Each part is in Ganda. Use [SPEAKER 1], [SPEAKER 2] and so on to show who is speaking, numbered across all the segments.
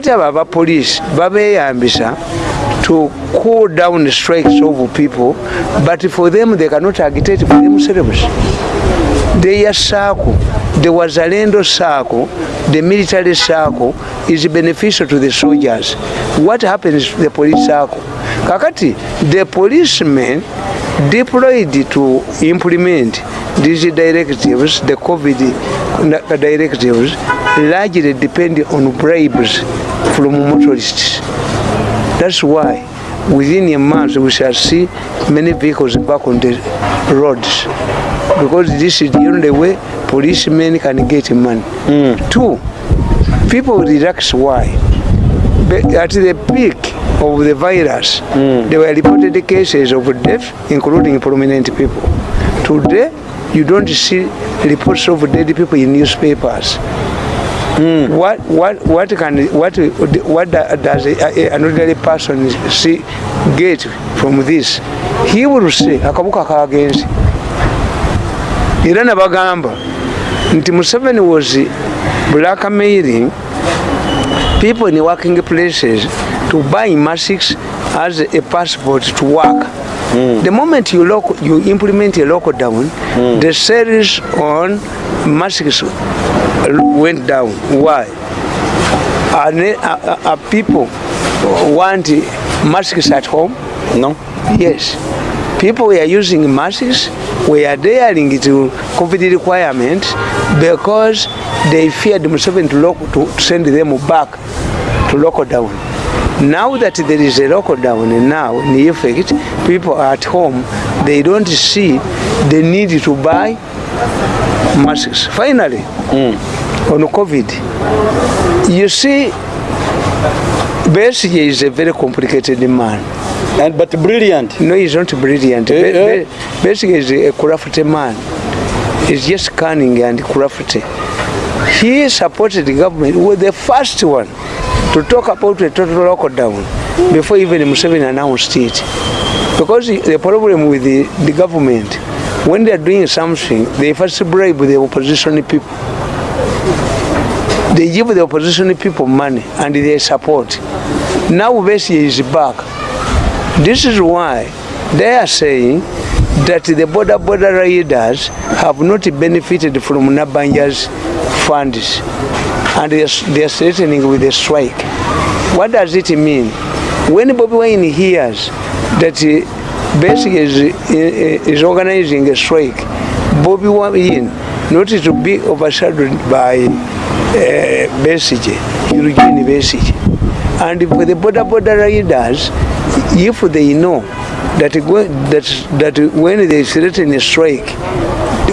[SPEAKER 1] kati abo abapoliisi babeeyambisa to cool down the strikes of people but for them they cannot agitate for themselves theya saaco the wazalendo saaco the military saaco is beneficial to the soldiers what happens to the police saaco kakati the policemen deployed to implement these directives the covid directives largely depend on bribes from motorists. That's why within a month we shall see many vehicles back on the roads because this is the only way policemen can get money. Mm. Two, people relax why? At the peak of the virus, mm. there were reported cases of death, including prominent people. Today, you don't see reports of dead people in newspapers. mm. what what what can what what does a, a, an ordinary person see get from this he will say akabuka kagenzi era nabagamba nti museveni was blackmailing people in working places to buy masics as a passport to work Mm. the moment you lock, you implement a lockdown mm. the sales on masks went down. Why? Are, are, are people want masks at home? No. Yes. People were using masks, were daring to COVID requirements because they feared Museven to, to send them back to lockdown. Now that there is a lockdown now, in effect, people are at home, they don't see the need to buy masks. Finally, mm. on COVID, you see, BSG is a very complicated man. And, but brilliant. No, he's not brilliant. Uh, uh. BSG is a corrupt man. He's just cunning and corrupt. He supported the government. He was the first one to talk about the total lockdown before even Museveni announced it. Because the problem with the, the government, when they are doing something, they first bribe the opposition people. They give the opposition people money and they support. Now Vesia is back. This is why they are saying that the border border raiders have not benefited from Nabanja's funds and they are threatening with a strike. What does it mean? When Bobby Wayne hears that basically is, is organizing a strike. Bobby Wain, not to be overshadowed by uh, Besige, Eugene Besige. And for the border border riders, if they know that, that, that when they threaten a strike,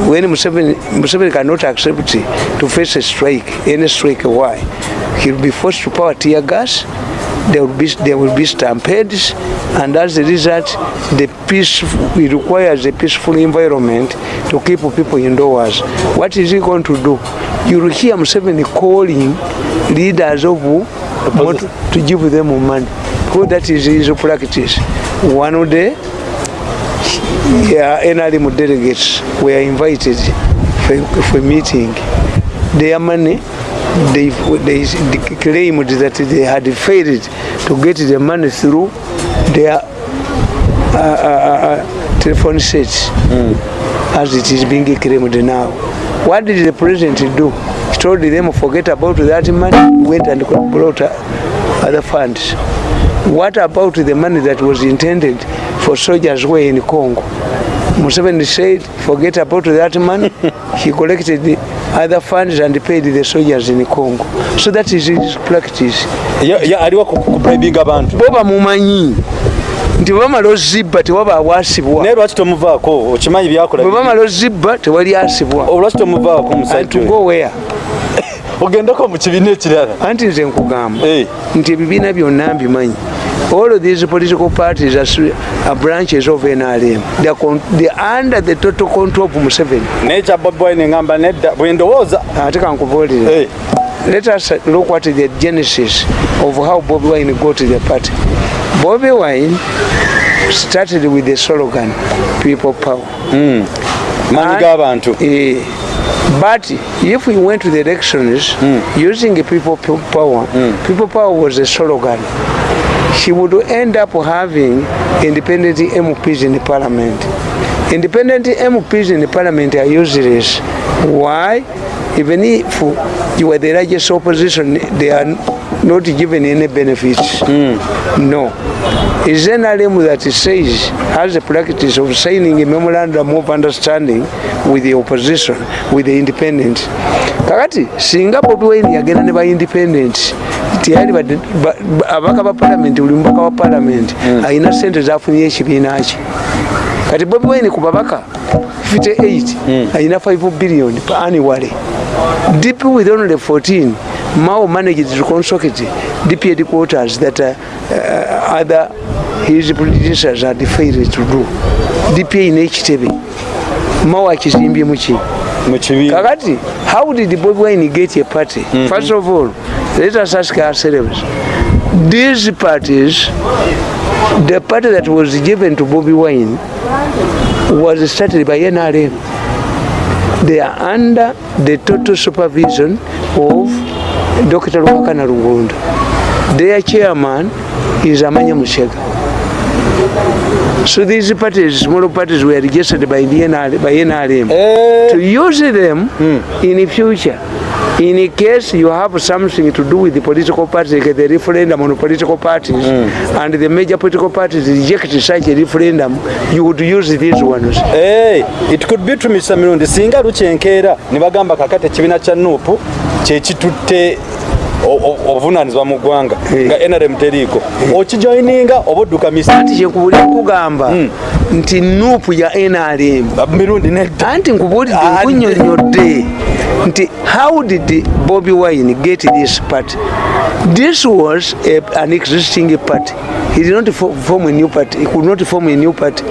[SPEAKER 1] when Museveni, Museveni cannot accept to face a strike, any strike, why? He'll be forced to power tear gas, there will be there will be stampedes, and as a result, the peace it requires a peaceful environment to keep people indoors. What is he going to do? You hear Museveni calling leaders of want to give them money. Who that is his practice. One day, yeah, NRM delegates were invited for, for a meeting. Their money they, they claimed that they had failed to get the money through their uh, uh, uh, uh telephone sets mm. as it is being claimed now. What did the president do? He told them forget about that money, went and brought other funds. What about the money that was intended for soldiers were in Congo? Museveni said, forget about that man. He collected other funds and paid the soldiers in Congo. So that is his practice. Yeah, yeah, I abantu. Boba mumanyi. Nti wama lo ziba, te waba
[SPEAKER 2] awasibwa. Nero wachi tomuva ako, uchimanyi biyako la bibi. Wama lo ziba, te wali asibwa. Oh, wachi tomuva
[SPEAKER 1] ako, msaitu. And to go where? Ogendako mchivine chilara. Anti nze nkugamba. Hey. Eh. Nti bibi nabi onambi manyi. all of these political parties are, are branches of NRM. They are, con- they are under the total control of Museveni. Nature Bob Boy Ningamba, Nature Bob Let us look at the genesis of how Bob Wine got to the party. Bob Wine started with the slogan, People Power. Mm. Money Government. Yeah. But if we went to the elections mm. using People Power, mm. People Power was a slogan. she would end up having independent MPs in the parliament. Independent MPs in the parliament are useless. Why? Even if you are the largest opposition, they are not given any benefits. Mm. No. Is an RM that says, has a practice of signing a memorandum of understanding with the opposition, with the independent. Kakati, Singapore, Duane, again, never independent. independents. tiyalibadde abaka ba paalamenti buli mubaka wa paalamenti hmm. alina sente zafunire ekibiina ki kati bobi wine ku babaka 58 alina 5 billion aniwale dp with only 14 mao managed to consocrate dp headquarters that uh, uh, other his predecessors had failed to do dpa nekitebe mao akizimbye muki kakati how did bobi wine get a party mm -hmm. first of all Later, such car cerebs. These parties, the party that was given to Bobby Wine, was started by NRM. They are under the total supervision of Dr. Rukana Rugunda. Their chairman is Amanya Musega. So these parties, smaller parties, were registered by, the NR, by NRM. Uh, eh. to use them mm. in the future. in case you have something to do with the political parties like the referendum on political parties mm. and the major political parties reject such a referendum you would use these ones hey, it could be to mr mirundi singa lukyenkeera ne
[SPEAKER 2] bagamba kakati ekibiina kya nuupu kyekitutte obuvunanizibwa mu ggwanga hmm. nga nrm teriiko hmm. okijoininga oba odduka misati kyekubuli kugamba hmm.
[SPEAKER 1] nti nuupu ya nrm mirundi nedda anti nkubuulidde ah, nkunyonyodde nti how did bobby wine get this party this was a, an existing party he did not form a new party he could not form a new party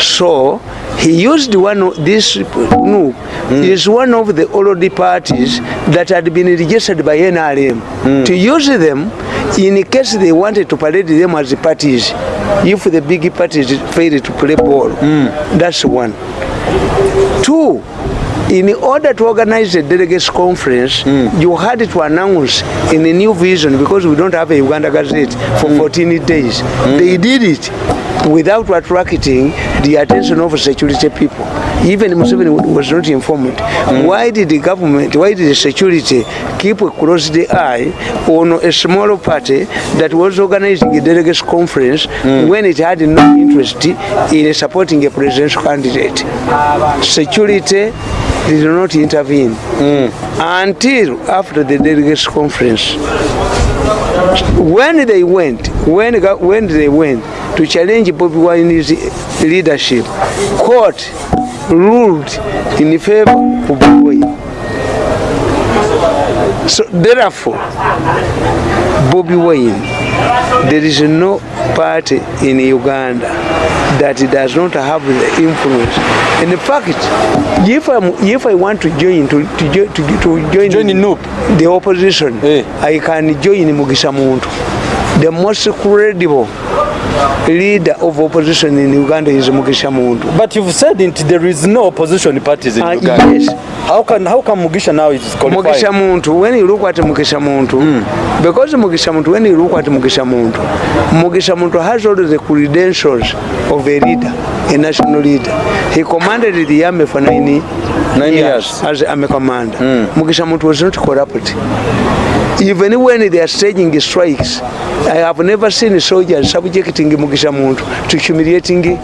[SPEAKER 1] so he used one of this no mm. is one of the already parties that had been registered by nrm mm. to use them in case they wanted to parade them as parties if the big parties failed to play ball mm. that's one two in order to organize a delegates conference mm. you had to announce in a new vision because we don't have a uganda gazette for mm. 14 days mm. they did it without attracting the attention of security people even Museveni hmm. was not informed mm. why did the government why did the security keep a close the eye on a smaller party that was organizing a delegates conference mm. when it had no interest in supporting a presidential candidate security did not intervene mm. until after the delegates conference when they went when, when they went to challenge bobi wine's leadership court ruled in favor of So therefore, Bobby Wayne, there is no party in Uganda that does not have the influence. In fact, if, if I want to join to, to, to, to join, join in, the opposition, eh. I can join Mugisa Muntu, the most credible leader of opposition in Uganda is Mugisha Mundu. But you've said it, there is no opposition parties in uh, Uganda. Yes. How can how come Mugisha now is qualified? Mugisha Muntu, when you look at Mugisha Muntu, mm. because Mugisha Muntu, when you look at Mugisha Muntu, Mugisha Muntu has all the credentials of a leader, a national leader. He commanded the army for nine amekomanda hmm. mukisha muntu wezino tikorapoti even when they are staging strikes i have never seen soldiers subjecting mukisha muntu to humiliating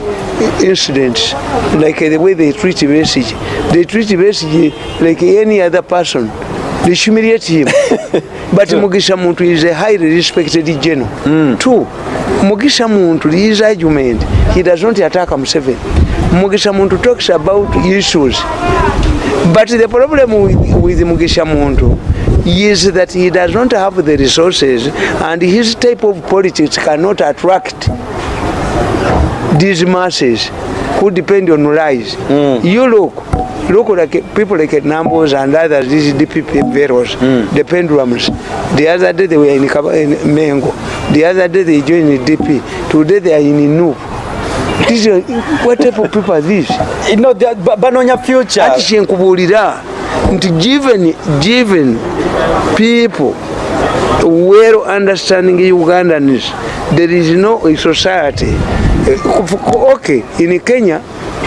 [SPEAKER 1] incidents like the way they treat message they treat message like any other person they humiliate him but mukisha muntu is a highly respected general mm. two mugisha muntu lijudgment he does not attack himself mugisha muntu talks about issues but the problem with mugisha muntu is that he does not have the resources and his type of politics cannot attract these masses who depend on lies mm. you look look like people like numbers and others these dpp veros mm. the pendulums the other day they were in, in mango The other day they joined the DP. Today they are in Inu. This is, what type of people are these? You know, they are Banonya future. And given, given people well understanding Ugandanese, there is no society. Okay, in Kenya,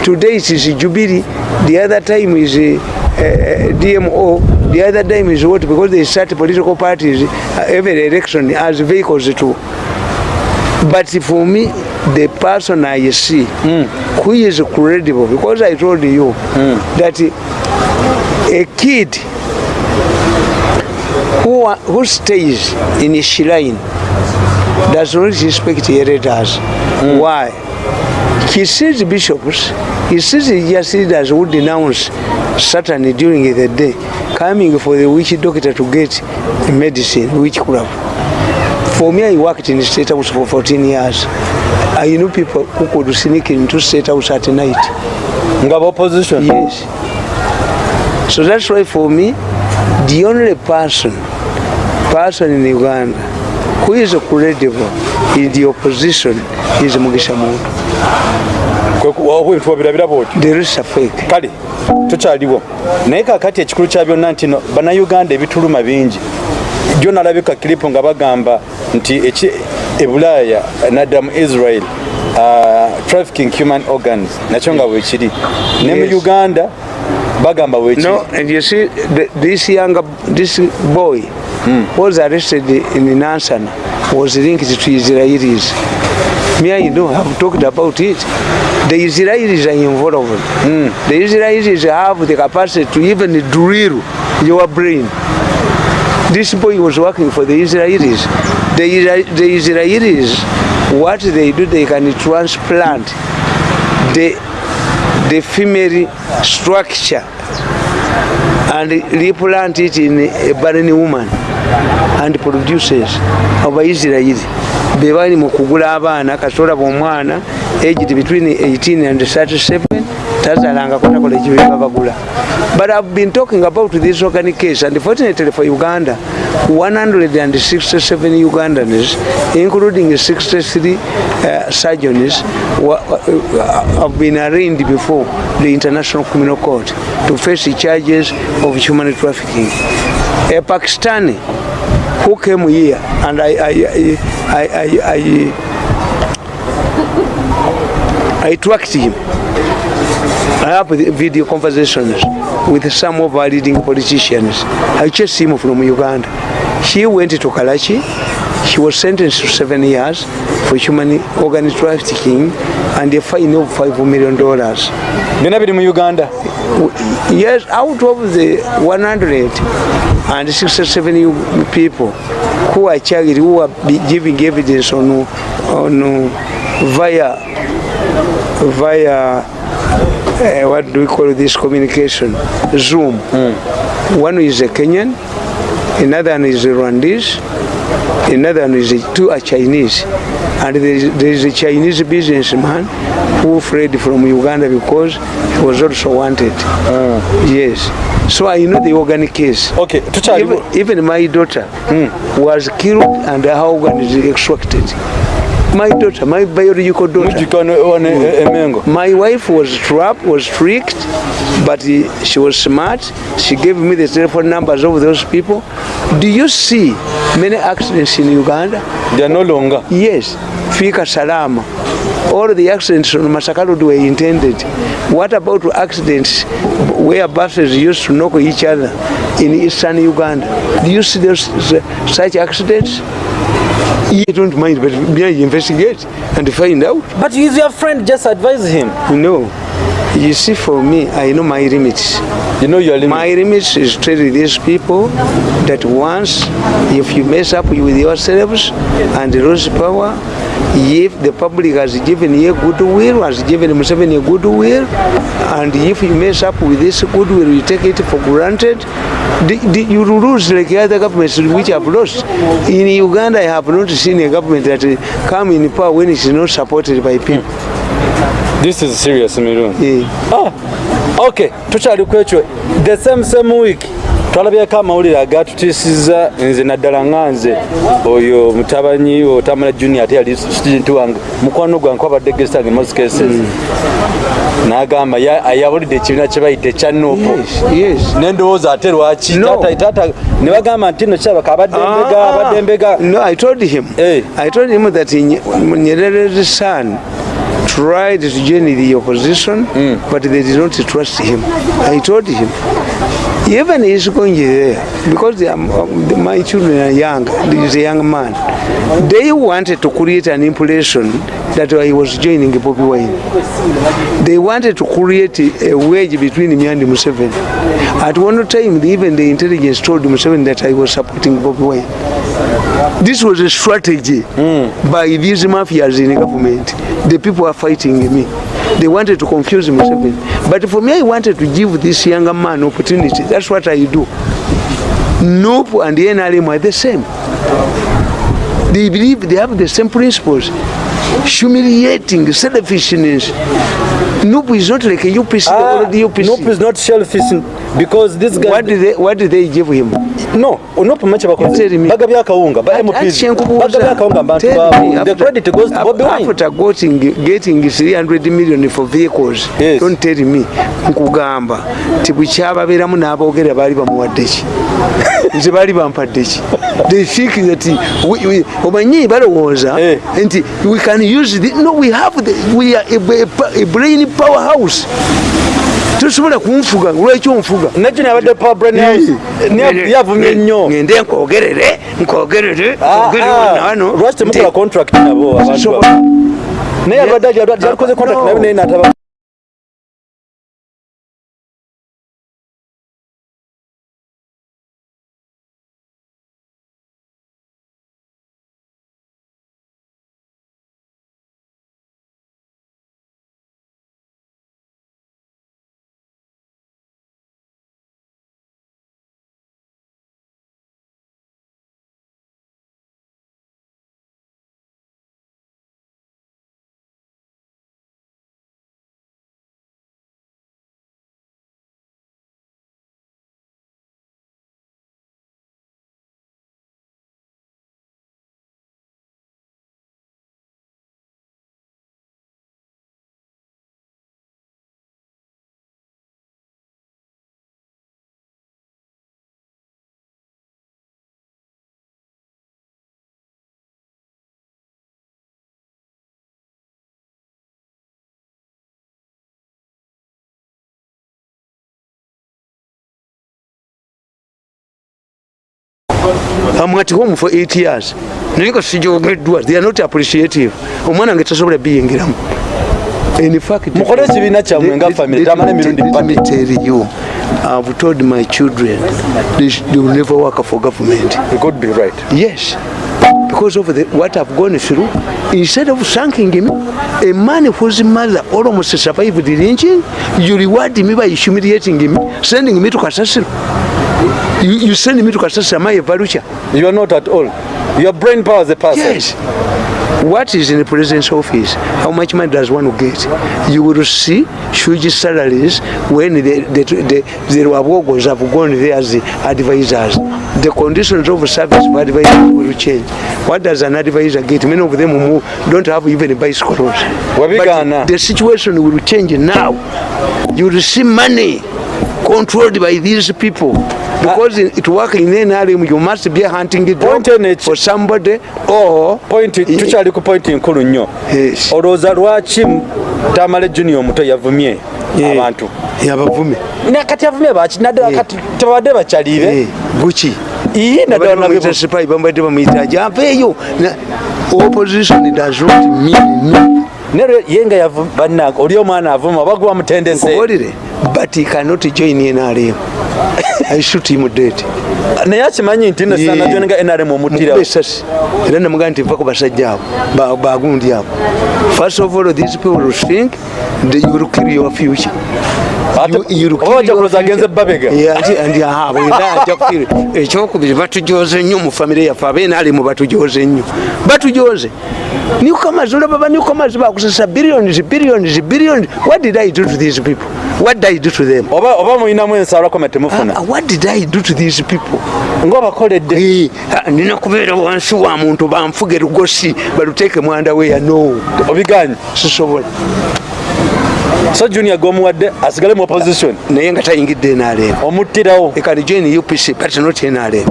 [SPEAKER 1] today it is Jubilee, the other time is uh, eh, eh, DMO, the other time is what because they start political parties uh, every election as vehicles to but for me the person i see mm. who is credible because i told you mm. that a kid who who stays in shrine does not respect the editors mm. why he sees bishops It is just leaders who denounce Saturn during the day, coming for the witch doctor to get medicine, witchcraft. For me, I worked in the state house for 14 years. I knew people who could sneak into state house at night. You have opposition? Yes. So that's why for me, the only person, person in Uganda, who is credible in the opposition is Mugisha Muntu. kale tukyaliwo naye kakati ekikulu
[SPEAKER 2] kya byonna nti no bannayuganda ebituluma bingi jo nalabye kakiripo nga bagamba nti ebulaaya nadda mu israel uh, trafficking human
[SPEAKER 1] organs nakyo nga wekiri ne mu uganda bagamba this boy hmm. was arrested in nansana was linked to israelis me I know have talked about it. The Israelis are involved. Mm. The Israelis have the capacity to even drill your brain. This boy was working for the Israelis. The, the Israelis, what they do, they can transplant the, the female structure and replant it in a barren woman. and producers abaisiraeli bebali mu kugula abaana kasola bomwana aged between 18 and 37 tazalangakonakolekibebabagula but ive been talking about this organic case and fortunately for uganda 167 ugandans including 63 uh, surgeons uh, have been arraigned before the international criminal court to face the charges of human trafficking a e, Pakistani who came here and I, I, I, I, I, I, I tracked him. I have video conversations with some of our leading politicians. I chased him from Uganda. He went to Karachi She was sentenced to seven years for human organ trafficking and a fine of five million dollars. Bina bidi mu Uganda? Yes, out of the 100 and 67 people who are charged, who are giving evidence on, on via, via uh, what do we call this communication, Zoom. Mm. One is a Kenyan, another one is a Rwandese, another one is a, two are Chinese and there is, there is a Chinese businessman who fled from Uganda because he was also wanted uh. yes so I know the organ case okay even, even my daughter mm. was killed and how organ is extracted my daughter, my biological daughter. Mm. Eh, my wife was trapped, was tricked, but she was smart. She gave me the telephone numbers of those people. Do you see many accidents in Uganda? They are no longer. Yes. Fika Salama. All the accidents on Masakarud were intended. What about accidents where buses used to knock each other in eastern Uganda? Do you see those, such accidents? You don't mind, but may investigate and find out. But is your friend just advise him? No. You see, for me, I know my limits. You know your limits? My limits is tell these people that once, if you mess up with yourselves and lose power, if the public has given you goodwill, has given Museveni a goodwill, and if you mess up with this goodwill, you take it for granted, you lose like other governments which have lost. In Uganda, I have not seen a government that come in power when it is not supported by people. This
[SPEAKER 2] is serious, Mirundi. Yeah.
[SPEAKER 1] Ah, okay, the same same week
[SPEAKER 2] twalabyeko amawulire agatutiisiza nze naddala nga nze oyo mutabanyi otamala junior ate yali student wange mukwano gwange kwabadde gesange moskese hmm. nagamba ayawulidde ekibiina kyebayita ekyanopo nendowooza ate
[SPEAKER 1] lwaki ne bagamba nti ah. no kiraba kabaddembega abaddembega tried to join the opposition mm. but they did not trust him i told him even he's going there eh, because they are, uh, my children are young he's a young man they wanted to create an impression that he was joining Bobby Wine they wanted to create a wedge between me and Museveni at one time even the intelligence told Museveni that I was supporting Bobby Wine this was a strategy mm. by these mafias in government the people are fighting me they wanted to confuse Museveni. Oh. But for me, I wanted to give this younger man opportunity. That's what I do. Nope and the NRM are the same. They believe they have the same principles. Humiliating, selfishness. Nope is not like a UPC. Ah, or the UPC. Nope is not selfish because this guy... What did they, what did they give him? no onopamacha bakozibagabya kawunga ba mpbagabya kawunga bantu babo the credit goes to bobby wine after getting getting 300 million for vehicles yes. don't tell me nkugamba tibuchaba beramu nabogera bali bamuwaddechi nze bali bampaddechi they think that we we omanyi balowoza hey. Eh. and we can use the, no we have the, we are a, a, a brain power house tusobole kunfuga lwekyo nfuga nakyo nabadde
[SPEAKER 2] yavumye nnyo ŋende nkogerere
[SPEAKER 1] nkogerereolwaki
[SPEAKER 2] ah,
[SPEAKER 1] ah. temukola contract nabo naye abadde I'm at home for eight years. Niggas see your great doers. They are not appreciative. Omana gets us over being them. In fact, I've told my children they, sh- they will never work for government. You could be right. Yes. Because of the, what I've gone through, instead of thanking him, a man whose mother almost survived the lynching, you reward me by humiliating him, sending me to Kasasiru. you, you send me to Kasasi, am I a Barucha? You are not at all. Your brain power is a person. Yes. What is in the president's office? How much money does one get? You will see huge salaries when the, the, the, the, the workers have gone there as the advisors. The conditions of service for advisors will change. What does an advisor get? Many of them who don't have even bicycles. But the situation will change now. You will see money. controlled by these people because uh, it work in nrm you must be hunting point for somebody or
[SPEAKER 2] point tuchali ku point nkulu nnyo yes. olowooza lwaki tamale junior muto yavumye yeah. abantu yabavumye nakati yavumye baki nadakati yeah. tebabadde bakyalire guki yeah. iyi nadaaaeyo opposition does not mean me. nero yenga yavana oli omwana
[SPEAKER 1] avuma bagwa mutendese olire but he cannot join in ali i shoot him dead naye akimanyi nti nosanajonenga nrm omutiraes era namugaa nti vaku basajja abo bagundi abo first of all these people think you will kill your future ekyokubiri eh, batujoze nnyo mufamire yaffe abenaali mu batujoze nnyo batujoze newcomers olababa newcomers bakusasa billions billions billions what did i do to these people what did i do to them oba oba muyinamu ensalako metemufuna uh, ah, what did i do to these people ngaobakoledde hey, uh, ah, nina kubeera wansi wa muntu bamfuge lugosi baluteeke mwanda weyano obiganye sisobola
[SPEAKER 2] So junior gomu wadde asigale mu opposition. Ne yenga tayingidde nale. Omuttirawo. E kan join
[SPEAKER 1] UPC but not nale.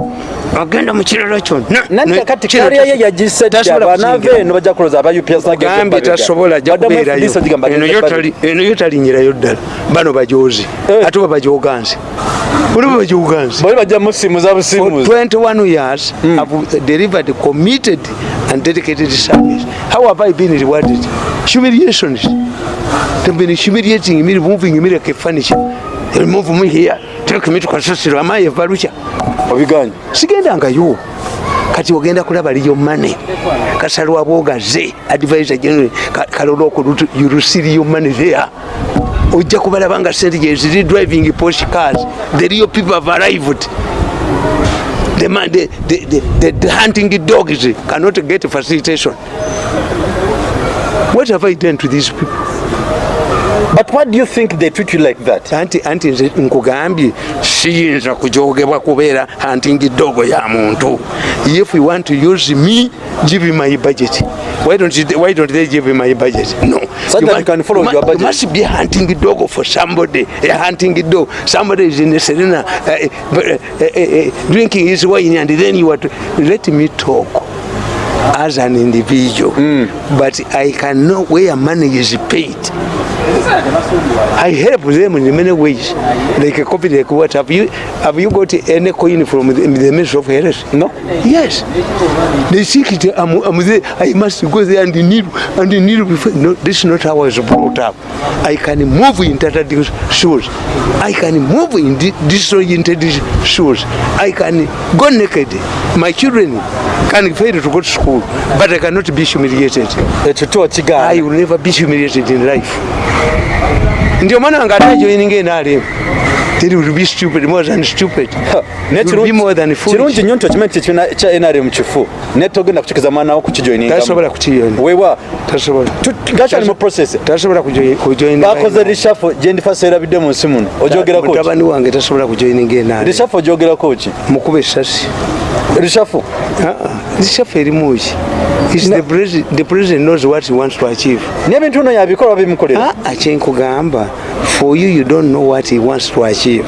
[SPEAKER 2] Agenda mu kirero kyo.
[SPEAKER 1] Nante kati kari ye yagisse abana ve no bajja kuloza aba UPC na gege. Gambi tashobola jakubera yo. Eno yotali eno yotali nyira yo dal. Bano bajoji. Eh. Ato bajoganze. Bulu bajoganze. Bali bajja musimu za busimu. 21 years have hmm. delivered committed and dedicated service. How have I been rewarded? Humiliation. They've been humiliating me, moving me like a furniture. They move me here, take me to Kasasiro. Am I a barucha? Obigani. Sigenda anga yu. Kati wagenda kulaba liyo money. Kasaru waboga ze. Advisor general. Karolo kudutu. You receive your money there. Ujia kubala banga sentiges. They're driving Porsche cars. The real people have arrived. the, man, the, the, the, the, the hunting dogs cannot get facilitation. What have I done to these people? But what do you think they treat you like that? Anti anti nkugambi siyinza kujogebwa kubera anti ngidogo ya muntu. If you want to use me, give me my budget. Why don't you, why don't they give me my budget? No. So you that must, can follow you your budget. You must be hunting ngidogo for somebody. A eh, hunting ngidogo. Somebody is in the Serena uh, eh, uh, eh, uh, uh, uh, drinking his wine and then you are to, let me talk as an individual mm. but i can know where money is paid I help them in many ways. They can copy the what have you have you got any coin from the, the Ministry of Health? No? Yes. They seek it I'm, I'm there. I must go there and need and need before no this is not how I was brought up. I can move in that shoes. I can move in disoriented shoes. I can go naked. My children can fail to go to school, but I cannot be humiliated. I will never be humiliated in life. ndio maana angalia joininge naleba
[SPEAKER 2] kirungi nyo ntokimanyinrm kifu netogenda kukikiza mwana wo kukijoinbakoze rishafo gendifaserabidde munsi muno ogyogerakmutabani
[SPEAKER 1] wange tasobola kujoinngaerishafo ogyogerako ki mukuba esasi rishafo rishafo erimuki nebintu bino yabikolwa bimukolera kyenkugamba for you you don't know what he wants to achieve achieve.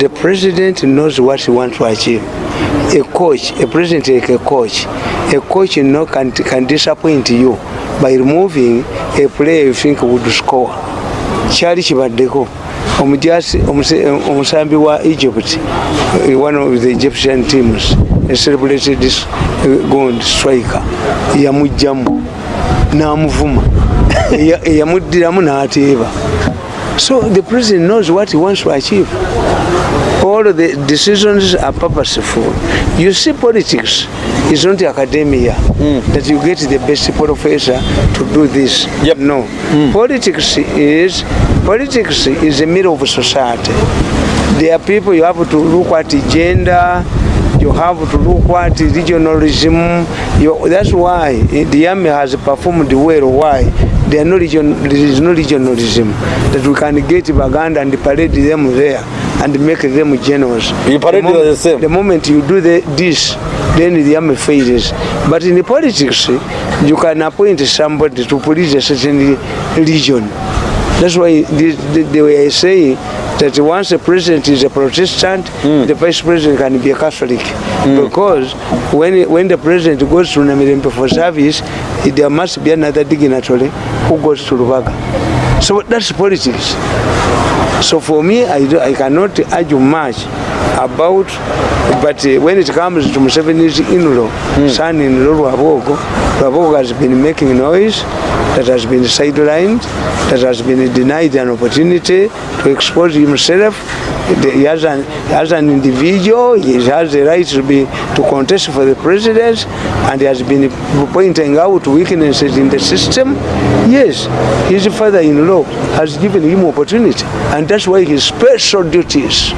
[SPEAKER 1] The president knows what he wants to achieve. A coach, a president like a coach, a coach you know can, can disappoint you by removing a player you think would score. Charlie Chibadeko, Omusambi wa Egypt, eh, one of the Egyptian teams, a celebrated this eh, gold striker, Yamujambo, Namuvuma, Yamudiramunati Eva. So the president knows what he wants to achieve. All of the decisions are purposeful. You see, politics is not academia mm. that you get the best professor to do this. Yep. No. Mm. Politics is politics is the middle of society. There are people you have to look at gender, you have to look at regionalism. You, that's why eh, the army has performed well. Why? there, no region, there is no regionalism that we can get Baganda and parade them there and make them generous. You parade the, mom- the same? The moment you do the, this, then the army fails. But in the politics, you can appoint somebody to police a certain region. That's why this, they were saying that once a president is a Protestant, mm. the vice president can be a Catholic. Mm. Because when when the president goes to Namibia for service, there must be another dignitary who goes to Rubaga. So that's politics. So for me, I, do, I cannot argue much about but uh, when it comes to Museveni's in-law, mm. son-in-law Rwabogo, Rwabogo has been making noise that has been sidelined, that has been denied an opportunity to expose himself. He has an, as an individual, he has the right to be to contest for the presidency, and he has been pointing out weaknesses in the system. Yes, his father-in-law has given him opportunity, and that's why his special duties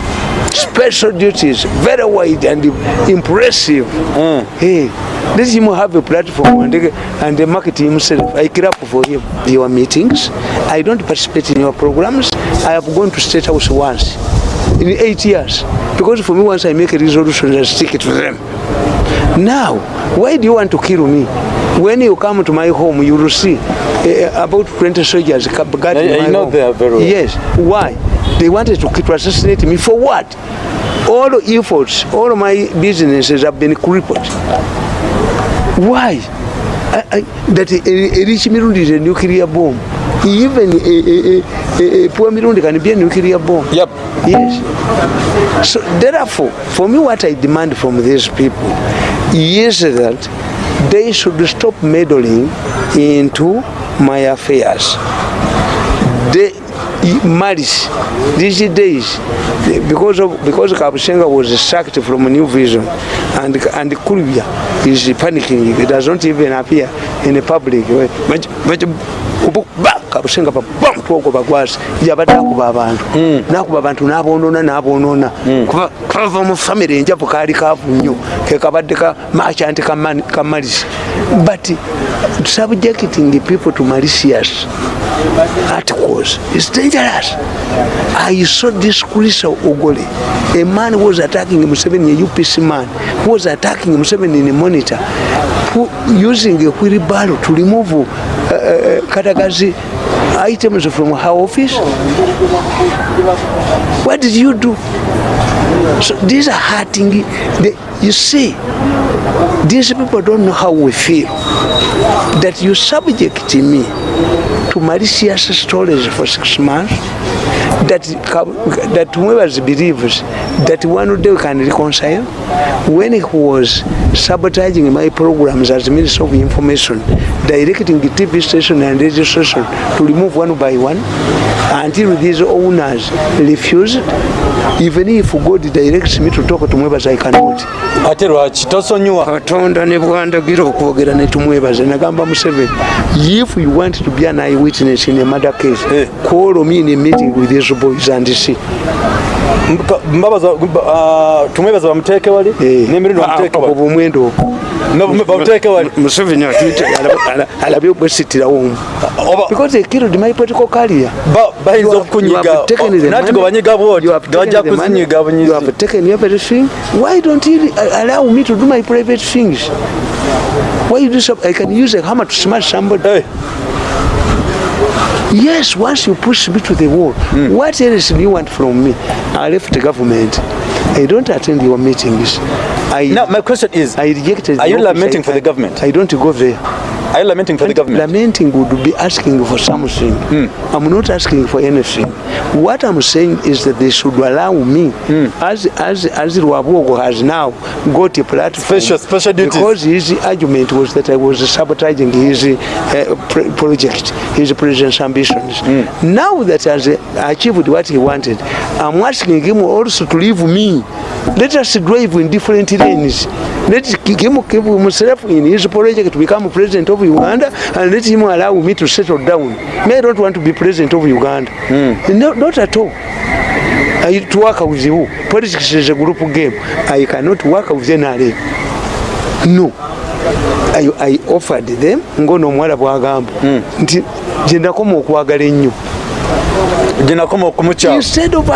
[SPEAKER 1] special duties, very wide and impressive. Mm. Hey, this you have a platform and the, and the market himself. I clap for you, your meetings. I don't participate in your programs. I have gone to state house once in eight years. Because for me, once I make a resolution, I stick it to them. Now, why do you want to kill me? When you come to my home, you will see uh, about 20 soldiers guarding I, I my know home. they are very well. Yes. Why? They wanted to assassinate me for what? All efforts, all my businesses have been crippled. Why? I, I, that a, a rich Mirundi is a nuclear bomb. Even a, a, a, a poor Mirundi can be a nuclear bomb. Yep. Yes. So therefore, for me what I demand from these people is that they should stop meddling into my affairs. They, marriage, these days, because of because Kabushenga was sacked from New Vision, and and Kulvia is panicking. It does not even appear in the public. kabusenga pabamtuogobagwasi yabadde akuba abantu hmm. nakuba abantu nabonona nabonona hmm. kava mufamiry enjabu kaali kavu nnyo kekabadde ka machanti ka malisi but subjecting people to malicious ati was is dangerous i saw this police ogole a man who was attacking museveni a upc man who was attacking museveni in a monitor who, using a wheelbarrow to remove uh, uh, katagazi items from her office what did you do so these are hurting the, you see these people don't know how we feel that you subject me to Mauritius storage for six months. that that whoever believes that one day we can reconcile when he was sabotaging my programs as minister of information directing the tv station and radio station to remove one by one until these owners refused even if god directs me to talk to members i cannot ate lwaki tosonyiwa katonda ne bwandagira okwogera ne tumwebaza nagamba museveni if you want to be an eye witness in a mother case eh. call me in a meeting with this eligible zandisi mbabaza ah, bamuteke wali eh. nemirundi ah, bamuteke obumwendo oku alabyobwesitirawoomuseveni alabyobwesitirawoomu yes once you push me to the wall mm. what else do you want from me i left the government i don't attend your meetings
[SPEAKER 2] i now my question is i rejected are you lamenting for the
[SPEAKER 1] government i don't go there Are you lamenting for and the government? Lamenting would be asking for something. Mm. I'm not asking for anything. What I'm saying is that they should allow me, mm. as as as Rwabogo has now got a platform. Special, special duties. Because his argument was that I was sabotaging his uh, project, his president's ambitions. Mm. Now that has achieved what he wanted, I'm asking him also to leave me. Let us drive in different lanes. Let him keep himself in his project to become president of of Uganda and let him allow me to settle down. Me, I don't want to be president of Uganda. Mm. No, not at all. I, to work with you. Politics is a group game. I cannot work with NRA. No. I, I offered them. Ngono mwala bwagambo. Mm. Jenda koma okwagala ennyo. jinakoma okumucha instead of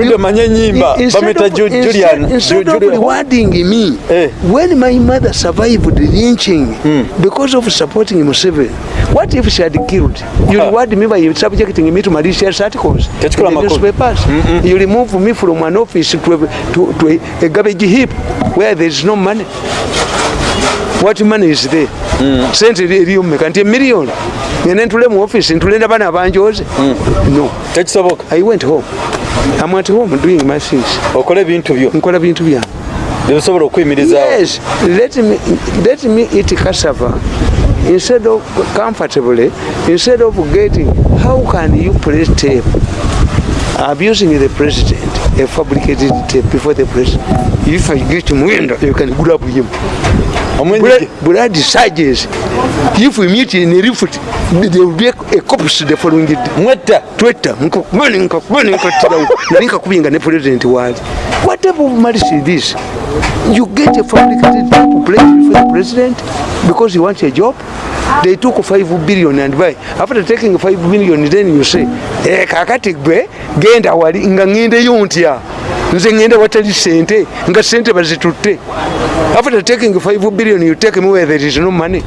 [SPEAKER 1] ndio manye nyimba bameta julian instead of rewarding me eh. when my mother survived the lynching mm. because of supporting him what if she had killed you ah. reward me by subjecting me to malicious articles in the newspapers mm -hmm. you remove me from an office to, to, to a, a garbage heap where there is no money what money is there mm. sent it you make and a million nene ntule mu office ntulenda bana abanjoze hmm. no tekisoboka i went home i'm at home doing my things okola bintu byo nkola bintu bya ebisobola okwimirizaawo yes let me let me eat kasava instead of comfortably instead of getting how can you place tape abusing the president a fabricated tape before the president if i get muenda you can grab him bulad sages If we meet in a refit, there will be a copus the following Mweta, Twitter, Mulling, Mulling, Nanka Queen and the President was. What type of marriage is this? You get a fabricated place before the President because you want a job? They took five billion and why? After taking five billion, then you say, Eh, Kakatik Bay, gained our Nganginda Yuntia. Nzengenda watali sente, nga sente bazitute. After taking five billion, you take him where there is no money.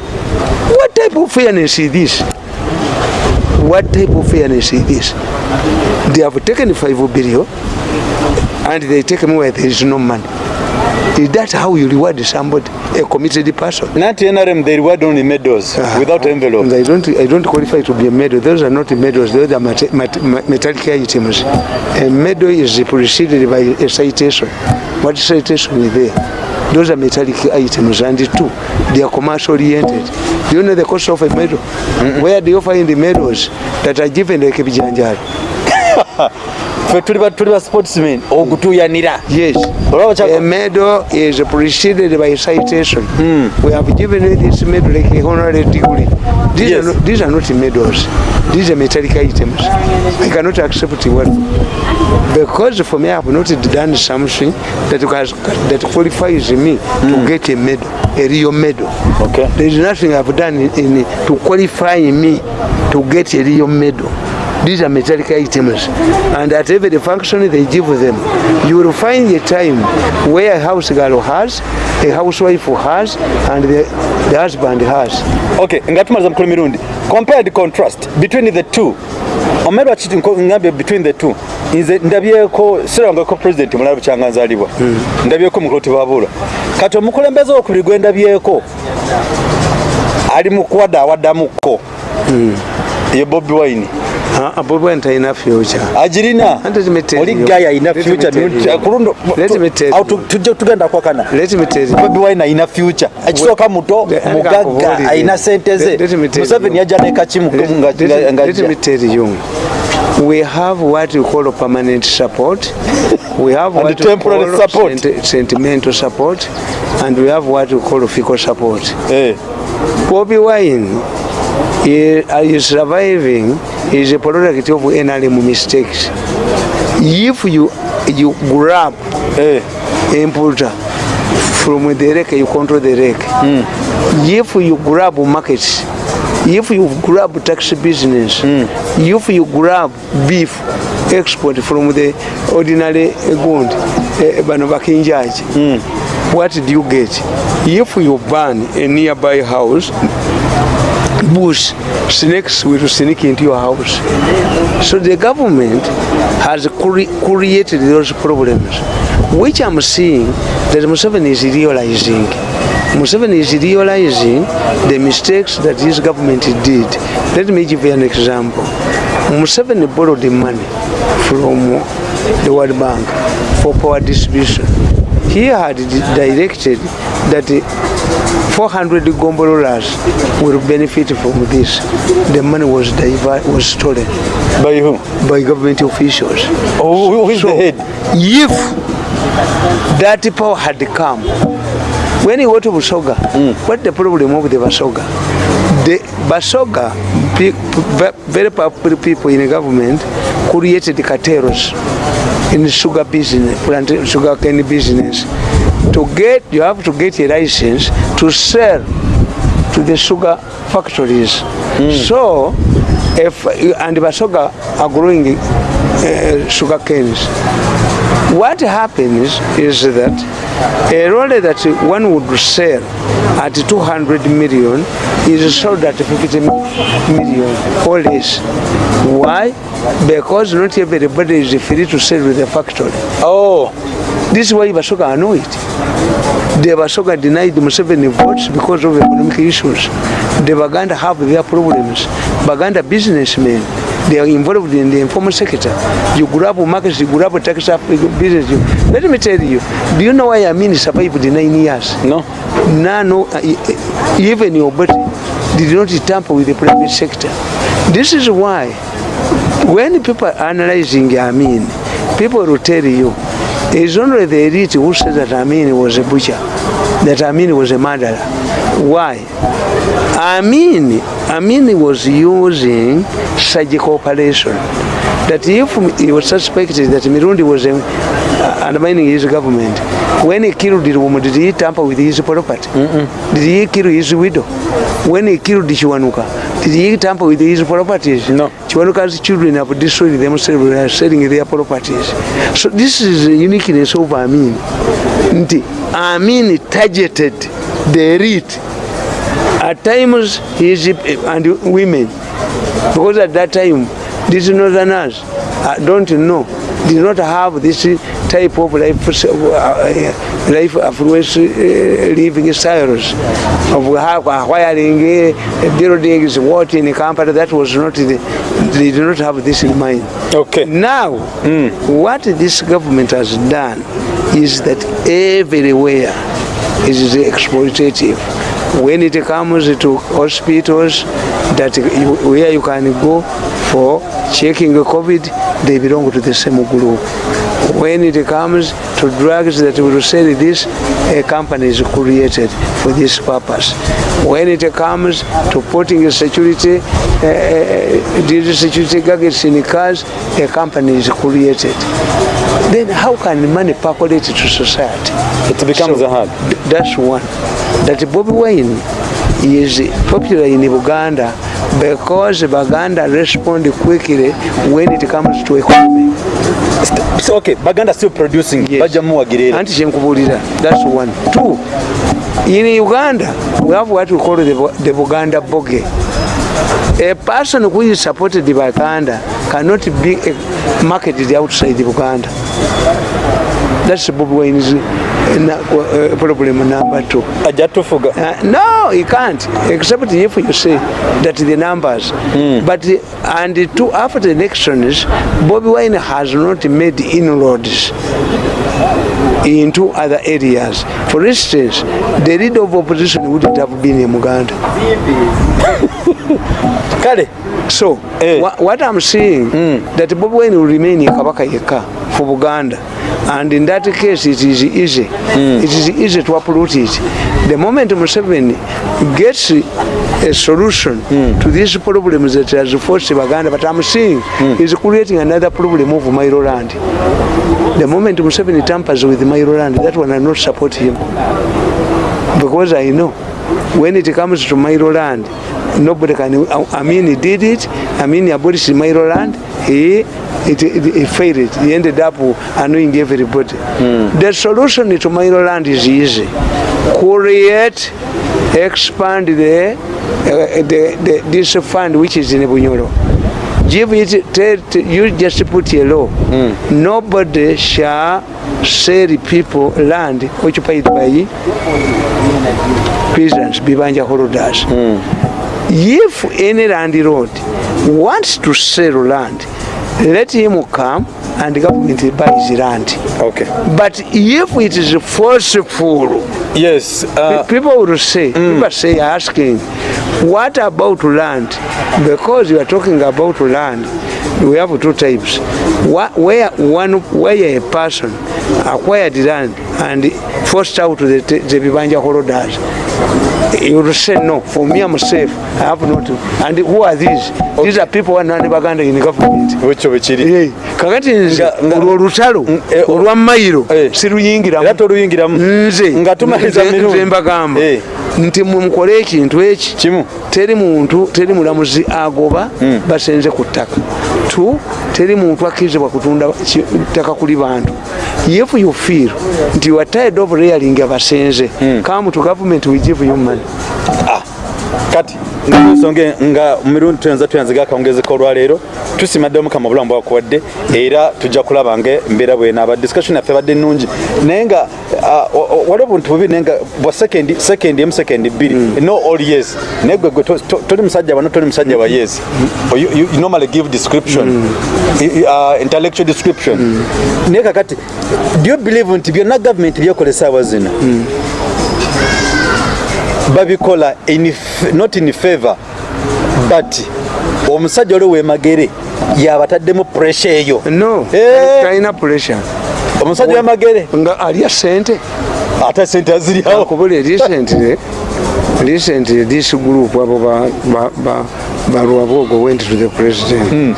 [SPEAKER 1] type of fairness is this? What type of fairness is this? They have taken five billion and they take me where there is no money. Is that how you reward somebody, a committed person? Not NRM, they reward only medals uh -huh. without envelope. I don't, I don't qualify to be a medal. Those are not medals, those are mat mat metallic items. A medal is preceded by a citation. What citation is there? those are metallic items and two they are commercial oriented you know the cost of a medal mm -hmm. where do you find the medals that are given like a bijanjaro fe tuli tuli ba sportsmen okutuyanira yes a medal is appreciated by citation mm. we have given this medal like a honorary degree these, yes. no, these are not medals these are metallic items i cannot accept what because for me i have not done something that has, that qualifies me mm. to hmm. get a medal a real medal okay there is nothing i have done in, in to qualify me to get a real medal These are metallic items. And at every function they give them. You will find a time where a house girl has, a housewife has, and the, the husband has. Okay, ngatumaza mkulu mirundi. Compare the contrast between the two. Omero achiti
[SPEAKER 2] ngambe between the two. Nze ndabyeko sirangako president mulabe kyanganzalibwa. Mm. Ndabyeko mukoti babula. Kati omukulembeze okuligwe ndabyeko. Ali mukwada awaddamuko. Mm. Ye bobby Wine. abubwa ntaina fyuca agirina oli gayi ayina fyuca kulundotujja tugenda kwakana bebiwaina ayina fyuca ekisooka muto mugagga ayina sente ze museveni yaja nekakimugmungaeteriyo
[SPEAKER 1] we have what you call permanent support we have what temporary call support sent sentimental support and we have what you call fico support eh hey. bobby wine he is surviving is a product of NLM mistakes. If you you grab hey. Eh, importer from the rake, you control the rake. Mm. If you grab markets, if you grab taxi business, mm. if you grab beef export from the ordinary ground, eh, Banobakin judge, hmm. what do you get? If you burn a nearby house, bush next we will sneak into your house so the government has created those problems which i'm seeing that Museven is realizing Museven is realizing the mistakes that this government did let me give you an example Museven borrowed the money from the world bank for power distribution he had directed that 400 gombolas will benefit from this the money was diver, was stolen by who by government officials oh who is so the head if that power had come when you go to busoga mm. what the problem of the basoga the basoga very popular people in the government created the cateros in the sugar business plant sugar cane business to get you have to get a license to sell to the sugar factories mm. so if and basoga are growing uh, sugar canes what happens is that a roller that one would sell at 200 million is sold at 50 million or less. Why? Because not everybody is free to sell with the factory. Oh. This is why Basoga know it. The Basoga denied Museveni votes because of economic issues. The Baganda have their problems. Baganda businessmen, they are involved in the informal sector. You grab markets, you grab taxes, business. You. Let me tell you, do you know why I mean survived the nine years? No. No, no. Even your body did not tamper with the private sector. This is why when people are analyzing Amin, people will tell you, is only the elite who says that Amin was a butcher, that Amin was a murderer. Why? Amin, Amin was using surgical operation. that if he was suspected that Mirundi was um, uh, undermining his government, when he killed the woman, did he tamper with his property? Mm -mm. Did he kill his widow? When he killed Chiwanuka, did he tamper with his properties? No. Chiwanuka's children have destroyed themselves by selling their properties. So this is the uniqueness of Amin. Amin targeted the elite. At times, he is, uh, and women, because at that time, These northerners uh, don't know, do not have this type of life, uh, uh life affluence uh, living styles of acquiring uh, buildings, what in company that was not, the, they do not have this in mind. Okay. Now, mm. what this government has done is that everywhere is exploitative. When it comes to hospitals, that you, where you can go for checking COVID, they belong to the same group. When it comes to drugs that will sell this, a company is created for this purpose. When it comes to putting security, uh, eh, eh, these security gadgets in cars, a company is created. Then how can money percolate to society? It becomes so, a hub. That's one. That Bobby Wayne is popular in Uganda because Baganda respond quickly when it comes to economy. So, okay, Baganda still producing. Yes. That's one. Two, in Uganda, we have what we call the, the Buganda boge. A person who is supported by Uganda cannot be marketed outside Uganda. That's Bob Wayne's na, uh, eh, problem number two. Ajatufuga? Uh, eh, no, he can't. Except if you say that the numbers. Mm. But and two, after the elections, Bobby Wine has not made inroads into other areas. For instance, the leader of opposition would have been in Muganda. Kale, so, hey. Eh. wh what I'm saying, mm. that Bob Wayne will remain in Kabaka Yeka for Buganda. And in that case, it is easy. Mm. It is easy to uproot it. The moment Museveni gets a solution mm. to this problem that has forced Buganda, but I'm saying mm. he's creating another problem of Mairoland. The moment Museveni tampers with Mairoland, that one I not support him. Because I know when it comes to Mairoland, nobody can, I mean, he did it. I mean, he abolished Mairo land. He, it, it, he failed. He ended up annoying everybody. Mm. The solution to Mairo land is easy. Create, expand the, uh, the, the, this fund which is in Bunyoro. Give it, tell, you just put a law. Mm. Nobody shall sell people land occupied by peasants, Bivanja holders. Mm. if any landlord wants to sell land let him come and government buys land okay but if it is forceful yes uh, people will say mm. people say asking what about land because you are talking about land we have two types where one where a person acquired land and forced out the, the bibanja holders you will say no for me i'm safe i have not and who are these okay. these are people who are not baganda in government wicho wichiri yeah. kakati nga ulo lutalo ulo mairo siru yingira nga tumaliza mirundi mbagamba eh. nti mumukole ekintu eki kimu teri muntu teri mulamuzi agoba hmm. basenze ku ttaka t teri muntu akkirizibwa kutunda ttaka kuli bantu yefu yofiiro nti watayedobuleyalinga basenze kamutu gavumenti wigivu yumani kati
[SPEAKER 2] nsonge nga mirundi tuyinza tuyanzigaka ongezeko olwaleero tusimadde omukama obulamu bwakuwadde era tujja kulabange mbeera bwenaaba discussion yaffe badde nungi naye nga wali obuntu bubi nayenga bwa sekendi sekendi emu sekendi bbiri mm. no all years naye gwegwe toli musajja bana toli musajja wa years mm. normally give description mm. uh, intellectual description naye kakati do you believe nti byonna gavumenti byekolesa awa zino babikola not in favor but omusajja oli wemagere yabataddemu pressure
[SPEAKER 1] eyo noina eh! pressure omusajja wemagere nga alya sente ate sente aziryawo kubula eri sente recent this group abo balwabogo went to the president hmm.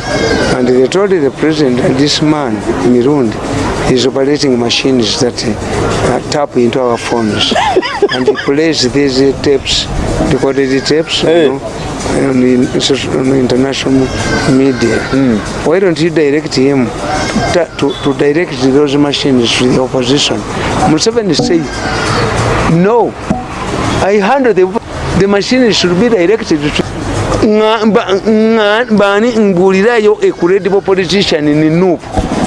[SPEAKER 1] and they told the president this man mirundi his operating machines that uh, tap into our phones and he plays these tapes, recorded tapes, hey. you know, on, the, on international media. Mm. Why don't you direct him to, to, to direct those machines to the opposition? Museveni say, no, I handle the, the machines should be directed to bani ngulirayo a credible politician in NUP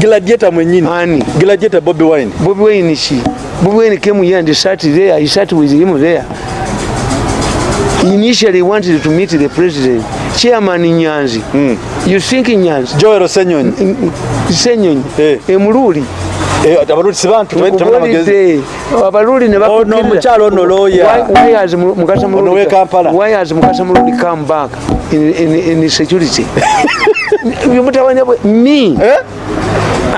[SPEAKER 1] Gladiator mwenyini Ani? Gladiator Bobby Wine. Bobby Wine she. Bobby Wine came here and sat there. he sat with him there. Initially wanted to meet the president. Chairman Nyanzi. Mm. You think Nyanzi? Joel Senyonyi. Senyonyi. Hey. Emululi. abaluli si bantu abaluli ne ono omukyalo why has mukasa muludi come back in, in, in security mutawanya me eh?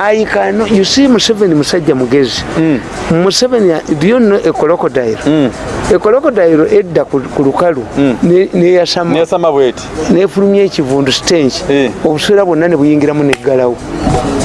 [SPEAKER 1] ayikano usi museveni musajja mugezi hmm. museveni byonno ecrocodile ecrocodile hmm. edda ku lukalu hmm. neyasama bweti nefulumya ekivundu stange eh. obusuira bwonna nebuyingiramu neggalawo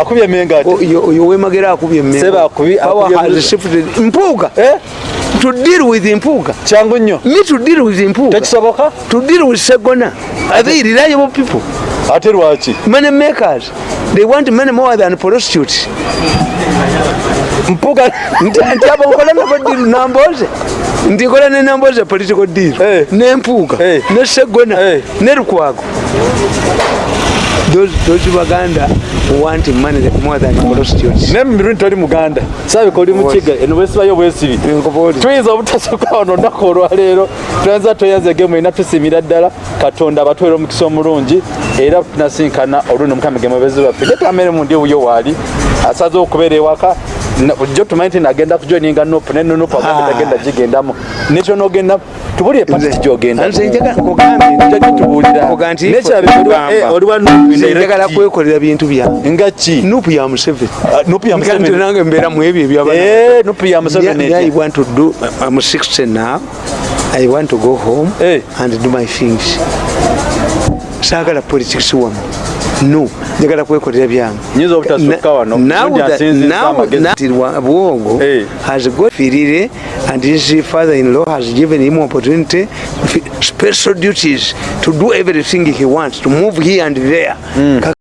[SPEAKER 1] akubye emengatiowemagere oh, akubyemmpuuga eh? to deal with mpuuga kyangu nnyo ni to deal with mpuuga tekisoboka to deal with segona athe reliable people ate lwaki many makers they want many more than prostitute mpuuga nti abo nkola nabo deal namboze ndikola nenamboze political deal eh. nempuuga eh. ne segona ne lukwago those, those baganda want money more than prostitutes name mirundi toli muganda
[SPEAKER 2] sabe koli muchiga and we swa yo wesiri twiza obutasoka ono nakorwa lero twanza toyaze game ina tusimira dala katonda batwero mukisomulungi era tunasinkana oluno mukamegemo bezi bafike kamera mundi uyo wali asaze okubeera ewaka jjo tumanyi nti nagenda kujoininga nopu ne nunupu agambe ah. tagenda gigendamu nekyo nogenda tubulire pati gyogendanjagala
[SPEAKER 1] kwekolera bintu byae ngaki nupu ya museveninange ah, mbeera muebyo ebyanupu ya museveniwantdm eh, uh, 6 now i want to go home hey. Eh. and do my things saagala politics wamu no njagala kwekolera byangeobwongo has gofirire and his father in law has given him opportunity special duties to do everything he wants to move here and there mm.